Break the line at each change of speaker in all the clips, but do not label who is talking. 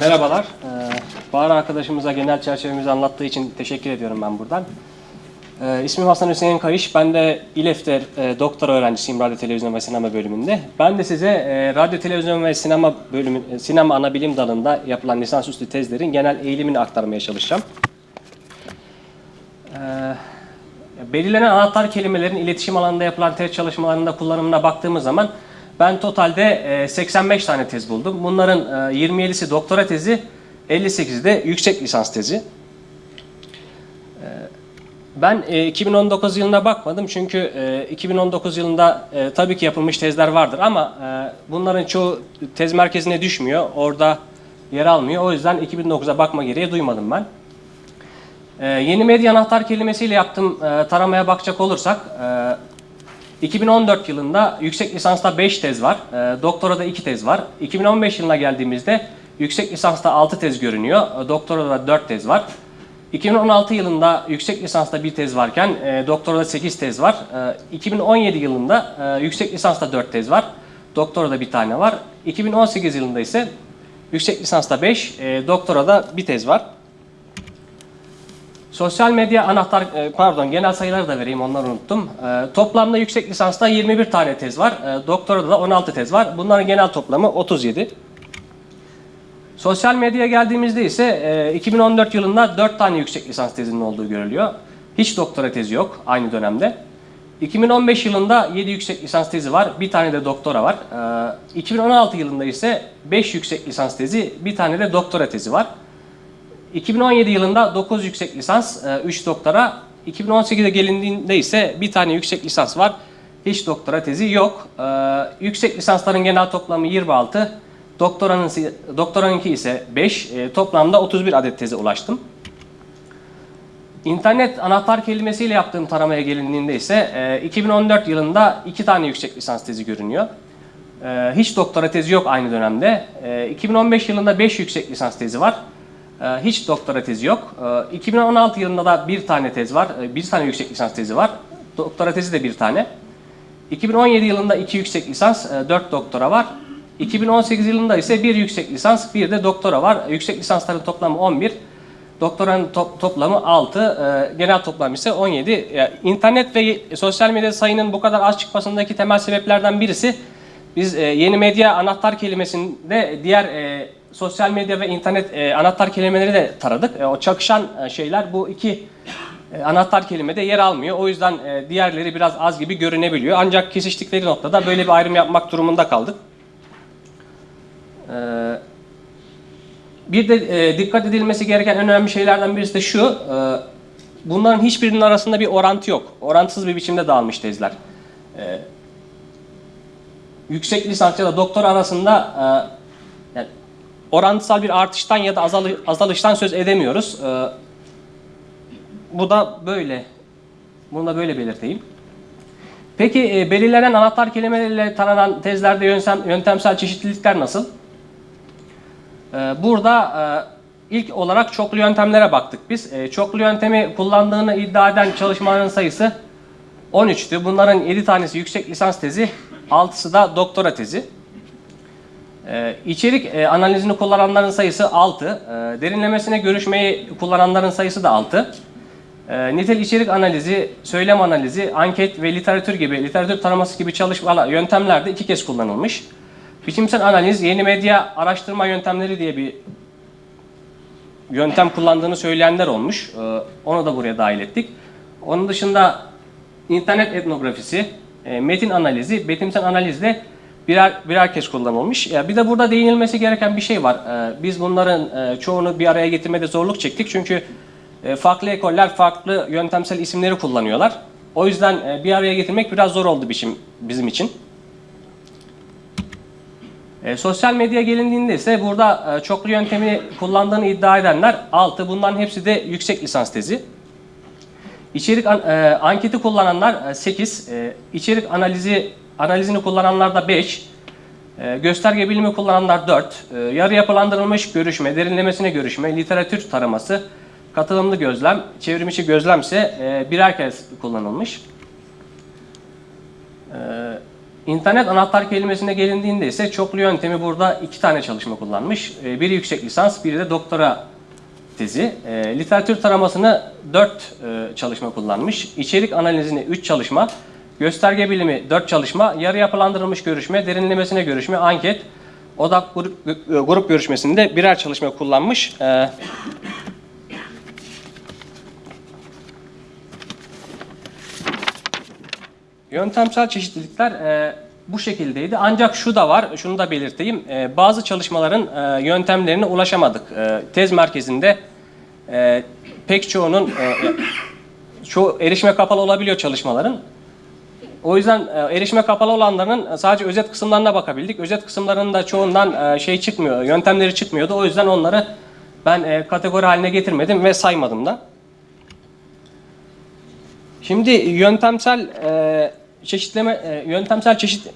Merhabalar. Ee, Bahar arkadaşımıza genel çerçevemizi anlattığı için teşekkür ediyorum ben buradan. Ee, ismim Hasan Hüseyin Kayış. Ben de İLEF'te e, doktora öğrencisiyim radyo, televizyon ve sinema bölümünde. Ben de size e, radyo, televizyon ve sinema bölümü, e, sinema ana bilim dalında yapılan lisansüstü tezlerin genel eğilimini aktarmaya çalışacağım. Ee, belirlenen anahtar kelimelerin iletişim alanında yapılan tez çalışmalarında kullanımına baktığımız zaman ben totalde e, 85 tane tez buldum. Bunların e, 27'si doktora tezi, 58'i de yüksek lisans tezi. E, Ben e, 2019 yılına bakmadım çünkü e, 2019 yılında e, tabii ki yapılmış tezler vardır ama e, bunların çoğu tez merkezine düşmüyor. Orada yer almıyor. O yüzden 2009'a bakma gereği duymadım ben. Yeni medya anahtar kelimesiyle yaptığım e, taramaya bakacak olursak, e, 2014 yılında yüksek lisansta 5 tez var, e, doktorada 2 tez var. 2015 yılına geldiğimizde yüksek lisansta 6 tez görünüyor, e, doktorada 4 tez var. 2016 yılında yüksek lisansta bir tez varken e, doktorada 8 tez var. E, 2017 yılında e, yüksek lisansta 4 tez var, doktorada bir tane var. 2018 yılında ise yüksek lisansta 5, e, doktorada bir tez var. Sosyal medya anahtar, e, pardon genel sayıları da vereyim onları unuttum. E, Toplamda yüksek lisansta 21 tane tez var. E, Doktorada da 16 tez var. Bunların genel toplamı 37. Sosyal medyaya geldiğimizde ise e, 2014 yılında 4 tane yüksek lisans tezinin olduğu görülüyor. Hiç doktora tezi yok aynı dönemde. 2015 yılında 7 yüksek lisans tezi var, bir tane de doktora var. E, 2016 yılında ise 5 yüksek lisans tezi, bir tane de doktora tezi var. 2017 yılında 9 yüksek lisans, 3 doktora. 2018'e gelindiğinde ise bir tane yüksek lisans var. Hiç doktora tezi yok. E, Yüksek lisansların genel toplamı 26. Doktoranın, doktoranınki ise 5. E, Toplamda 31 adet teze ulaştım. İnternet anahtar kelimesiyle yaptığım taramaya gelindiğinde ise e, 2014 yılında 2 tane yüksek lisans tezi görünüyor. E, Hiç doktora tezi yok aynı dönemde. E, 2015 yılında 5 yüksek lisans tezi var. Ee, Hiç doktora tezi yok. Ee, 2016 yılında da bir tane tez var. Ee, Bir tane yüksek lisans tezi var. Doktora tezi de bir tane. 2017 yılında iki yüksek lisans, e, dört doktora var. 2018 yılında ise bir yüksek lisans, bir de doktora var. Yüksek lisansların toplamı 11. Doktoranın to- toplamı 6. e, Genel toplam ise 17. Ya, İnternet ve sosyal medya sayının bu kadar az çıkmasındaki temel sebeplerden birisi biz e, yeni medya anahtar kelimesinde diğer e, sosyal medya ve internet e, anahtar kelimeleri de taradık. E, o çakışan e, şeyler bu iki e, anahtar kelimede yer almıyor. O yüzden e, diğerleri biraz az gibi görünebiliyor. Ancak kesiştikleri noktada böyle bir ayrım yapmak durumunda kaldık. E, bir de e, dikkat edilmesi gereken en önemli şeylerden birisi de şu. e, bunların hiçbirinin arasında bir orantı yok. Orantısız bir biçimde dağılmış tezler. E, yüksek lisans ya da doktor arasında e, orantısal bir artıştan ya da azalı- azalıştan söz edemiyoruz. E, bu da böyle. Bunu da böyle belirteyim. Peki e, belirlenen anahtar kelimelerle taranan tezlerde yöntem, yöntemsel çeşitlilikler nasıl? E, burada e, ilk olarak çoklu yöntemlere baktık biz. E, çoklu yöntemi kullandığını iddia eden çalışmaların sayısı 13'tü. Bunların 7 tanesi yüksek lisans tezi, 6'sı da doktora tezi. Ee, içerik e, analizini kullananların sayısı 6. Ee, derinlemesine görüşmeyi kullananların sayısı da 6. Ee, nitel içerik analizi, söylem analizi, anket ve literatür gibi, literatür taraması gibi çalışmalar, yöntemlerde iki kez kullanılmış. Biçimsel analiz, yeni medya araştırma yöntemleri diye bir yöntem kullandığını söyleyenler olmuş. Ee, onu da buraya dahil ettik. Onun dışında internet etnografisi, e, metin analizi, betimsel analizle birer birer kez kullanılmış. Ya bir de burada değinilmesi gereken bir şey var. Ee, Biz bunların e, çoğunu bir araya getirmede zorluk çektik çünkü e, farklı ekoller farklı yöntemsel isimleri kullanıyorlar. O yüzden e, bir araya getirmek biraz zor oldu biçim bizim için. E, sosyal medya gelindiğinde ise burada e, çoklu yöntemi kullandığını iddia edenler 6. Bunların hepsi de yüksek lisans tezi. İçerik an- e, anketi kullananlar 8, içerik analizi analizini kullananlar da 5, gösterge bilimi kullananlar 4, yarı yapılandırılmış görüşme, derinlemesine görüşme, literatür taraması, katılımlı gözlem, çevrimiçi gözlem ise e, birer kez kullanılmış. E, İnternet anahtar kelimesine gelindiğinde ise çoklu yöntemi burada iki tane çalışma kullanmış. Biri yüksek lisans, biri de doktora tezi. Literatür taramasını 4 çalışma kullanmış. İçerik analizini 3 çalışma. Gösterge bilimi 4 çalışma. Yarı yapılandırılmış görüşme, derinlemesine görüşme, anket, odak grup, grup görüşmesinde birer çalışma kullanmış. Ee, Yöntemsel çeşitlilikler e, bu şekildeydi. Ancak şu da var, şunu da belirteyim. E, bazı çalışmaların e, yöntemlerine ulaşamadık. E, tez merkezinde e, pek çoğunun, e, çoğu erişime kapalı olabiliyor çalışmaların. O yüzden e, erişime kapalı olanların sadece özet kısımlarına bakabildik. Özet kısımlarının da çoğundan e, şey çıkmıyor, yöntemleri çıkmıyordu. O yüzden onları ben e, kategori haline getirmedim ve saymadım da. Şimdi yöntemsel e, çeşitleme, e, yöntemsel çeşit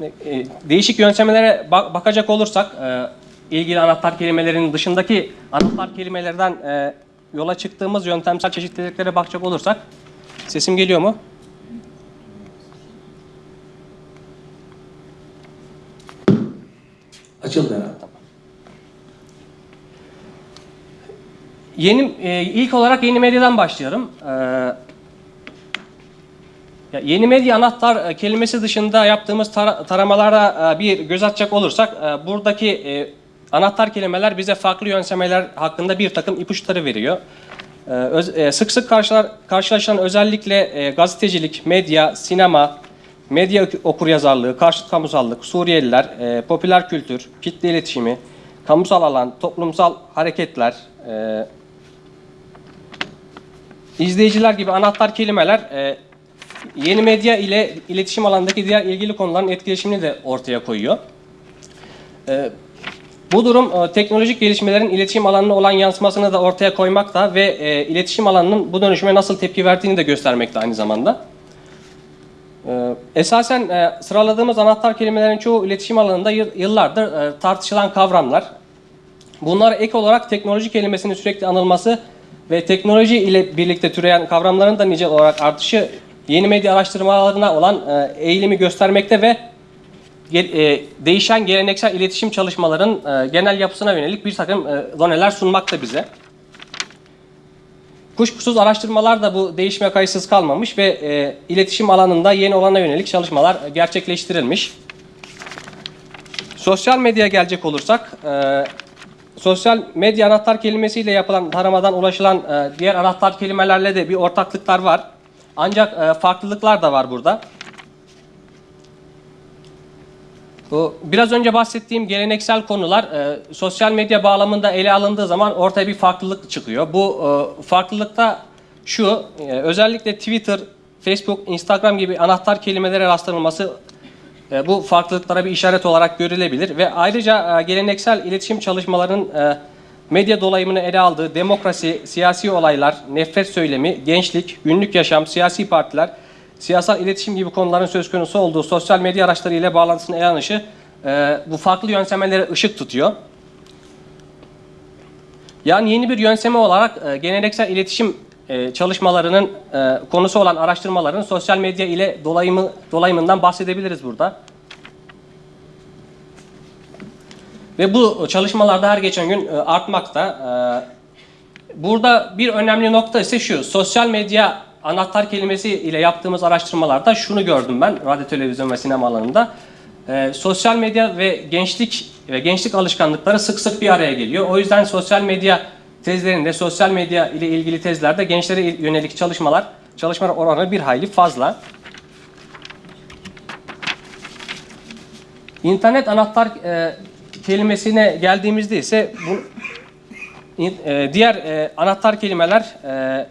e, değişik yöntemlere bak- bakacak olursak e, ilgili anahtar kelimelerinin dışındaki anahtar kelimelerden e, yola çıktığımız yöntemsel çeşitliliklere bakacak olursak sesim geliyor mu?
Açıldı herhalde.
Yeni e, ilk olarak yeni medyadan başlayalım. Ya yeni medya anahtar e, kelimesi dışında yaptığımız tara- taramalara e, bir göz atacak olursak e, buradaki e, anahtar kelimeler bize farklı yöntemler hakkında bir takım ipuçları veriyor. E, öz- e, sık sık karşılar, karşılaşılan özellikle e, gazetecilik, medya, sinema, medya ok- okuryazarlığı, karşıt kamusallık, Suriyeliler, e, popüler kültür, kitle iletişimi, kamusal alan, toplumsal hareketler, e, İzleyiciler gibi anahtar kelimeler e, yeni medya ile iletişim alanındaki diğer ilgili konuların etkileşimini de ortaya koyuyor. E, bu durum e, teknolojik gelişmelerin iletişim alanına olan yansımasını da ortaya koymakta ve e, iletişim alanının bu dönüşüme nasıl tepki verdiğini de göstermekte aynı zamanda. E, esasen e, sıraladığımız anahtar kelimelerin çoğu iletişim alanında yıl- yıllardır e, tartışılan kavramlar. Bunlar ek olarak teknoloji kelimesinin sürekli anılması ve teknoloji ile birlikte türeyen kavramların da nicel olarak artışı yeni medya araştırmalarına olan e, eğilimi göstermekte ve değişen geleneksel iletişim çalışmaların genel yapısına yönelik bir takım e, doneler sunmakta bize. Kuşkusuz araştırmalar da bu değişime kayıtsız kalmamış ve e, iletişim alanında yeni olana yönelik çalışmalar gerçekleştirilmiş. Sosyal medyaya gelecek olursak, e, sosyal medya anahtar kelimesiyle yapılan taramadan ulaşılan e, diğer anahtar kelimelerle de bir ortaklıklar var. Ancak e, farklılıklar da var burada. Biraz önce bahsettiğim geleneksel konular e, sosyal medya bağlamında ele alındığı zaman ortaya bir farklılık çıkıyor. Bu e, farklılıkta şu, e, özellikle Twitter, Facebook, Instagram gibi anahtar kelimelere rastlanılması e, bu farklılıklara bir işaret olarak görülebilir ve ayrıca geleneksel iletişim çalışmalarının medya dolayımını ele aldığı demokrasi, siyasi olaylar, nefret söylemi, gençlik, günlük yaşam, siyasi partiler, siyasal iletişim gibi konuların söz konusu olduğu sosyal medya araçları ile bağlantısını ele alınışı e, bu farklı yöntemlere ışık tutuyor. Yani yeni bir yöntemi olarak e, geleneksel iletişim e, çalışmalarının e, konusu olan araştırmaların sosyal medya ile dolayımı dolayımından bahsedebiliriz burada. Ve bu çalışmalarda her geçen gün e, artmakta. E, burada bir önemli nokta ise şu. Sosyal medya anahtar kelimesi ile yaptığımız araştırmalarda şunu gördüm ben radyo, televizyon ve sinema alanında. E, sosyal medya ve gençlik ve gençlik alışkanlıkları sık sık bir araya geliyor. O yüzden sosyal medya tezlerinde, sosyal medya ile ilgili tezlerde gençlere yönelik çalışmalar, çalışmalar oranı bir hayli fazla. İnternet anahtar e, kelimesine geldiğimizde ise bu e, diğer e, anahtar kelimeler e,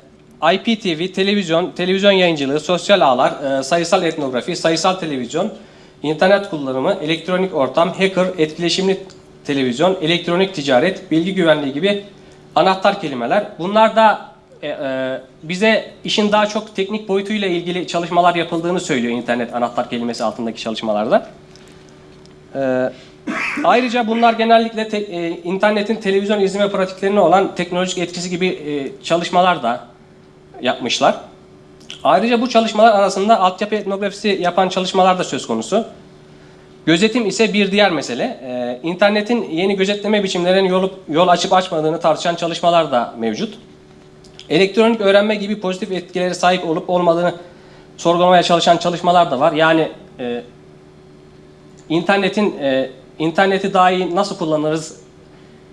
IPTV, televizyon, televizyon yayıncılığı, sosyal ağlar, e, sayısal etnografi, sayısal televizyon, internet kullanımı, elektronik ortam, hacker, etkileşimli televizyon, elektronik ticaret, bilgi güvenliği gibi anahtar kelimeler. Bunlar da e, e, bize işin daha çok teknik boyutuyla ilgili çalışmalar yapıldığını söylüyor internet anahtar kelimesi altındaki çalışmalarda. Ee, ayrıca bunlar genellikle te- e, internetin televizyon izleme pratiklerine olan teknolojik etkisi gibi e, çalışmalar da yapmışlar. Ayrıca bu çalışmalar arasında altyapı etnografisi yapan çalışmalar da söz konusu. Gözetim ise bir diğer mesele. Ee, İnternetin yeni gözetleme biçimlerinin yol, yol açıp açmadığını tartışan çalışmalar da mevcut. Elektronik öğrenme gibi pozitif etkileri sahip olup olmadığını sorgulamaya çalışan çalışmalar da var. Yani e, internetin e, interneti daha iyi nasıl kullanırız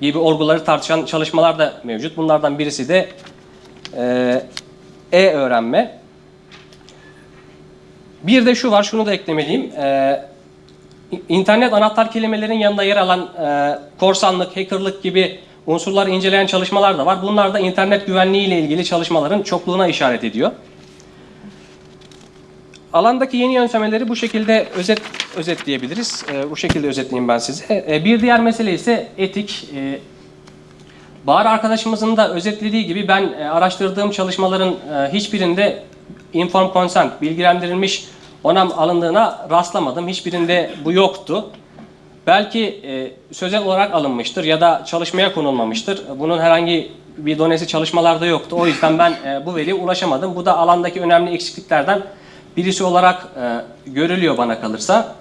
gibi olguları tartışan çalışmalar da mevcut. Bunlardan birisi de e, e-öğrenme. Bir de şu var, şunu da eklemeliyim. E, İnternet anahtar kelimelerin yanında yer alan e, korsanlık, hackerlık gibi unsurları inceleyen çalışmalar da var. Bunlar da internet güvenliği ile ilgili çalışmaların çokluğuna işaret ediyor. Alandaki yeni yöntemleri bu şekilde özet özetleyebiliriz. E, bu şekilde özetleyeyim ben size. E, bir diğer mesele ise etik. E, Bahar arkadaşımızın da özetlediği gibi ben e, araştırdığım çalışmaların e, hiçbirinde informed consent, bilgilendirilmiş onam alındığına rastlamadım. Hiçbirinde bu yoktu. Belki e, sözel olarak alınmıştır ya da çalışmaya konulmamıştır. Bunun herhangi bir donesi çalışmalarda yoktu. O yüzden ben bu veriye ulaşamadım. Bu da alandaki önemli eksikliklerden birisi olarak görülüyor bana kalırsa.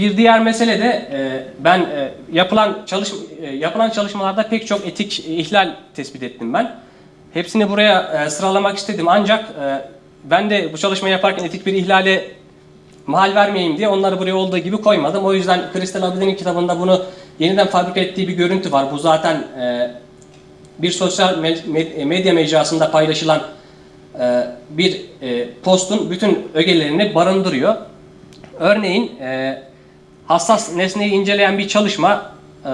Bir diğer mesele de e, ben e, yapılan çalış e, yapılan çalışmalarda pek çok etik ihlal tespit ettim ben. Hepsini buraya sıralamak istedim ancak ben de bu çalışmayı yaparken etik bir ihlale mahal vermeyeyim diye onları buraya olduğu gibi koymadım. O yüzden Kristal Abidi'nin kitabında bunu yeniden fabrika ettiği bir görüntü var. Bu zaten bir sosyal me- med- medya mecrasında paylaşılan bir postun bütün ögelerini barındırıyor. Örneğin hassas nesneyi inceleyen bir çalışma e,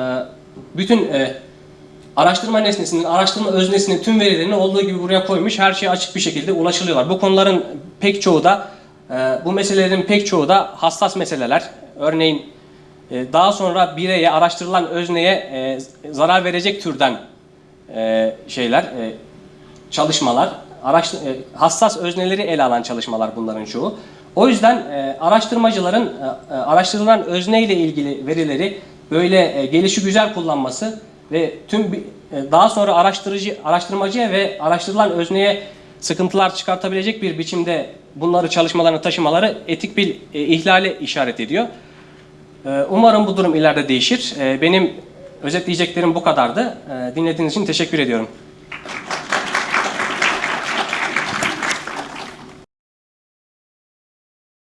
bütün e, araştırma nesnesinin, araştırma öznesinin tüm verilerini olduğu gibi buraya koymuş. Her şeye açık bir şekilde ulaşılıyorlar. Bu konuların pek çoğu da, e, bu meselelerin pek çoğu da hassas meseleler. Örneğin daha sonra bireye, araştırılan özneye zarar verecek türden şeyler, çalışmalar, hassas özneleri ele alan çalışmalar bunların çoğu. O yüzden e, araştırmacıların e, e, araştırılan özne ile ilgili verileri böyle e, gelişi güzel kullanması ve tüm e, daha sonra araştırıcı araştırmacıya ve araştırılan özneye sıkıntılar çıkartabilecek bir biçimde bunları çalışmalarını taşımaları etik bir e, ihlale işaret ediyor. E, Umarım bu durum ileride değişir. E, Benim özetleyeceklerim bu kadardı. E, Dinlediğiniz için teşekkür ediyorum.